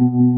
Mm-hmm.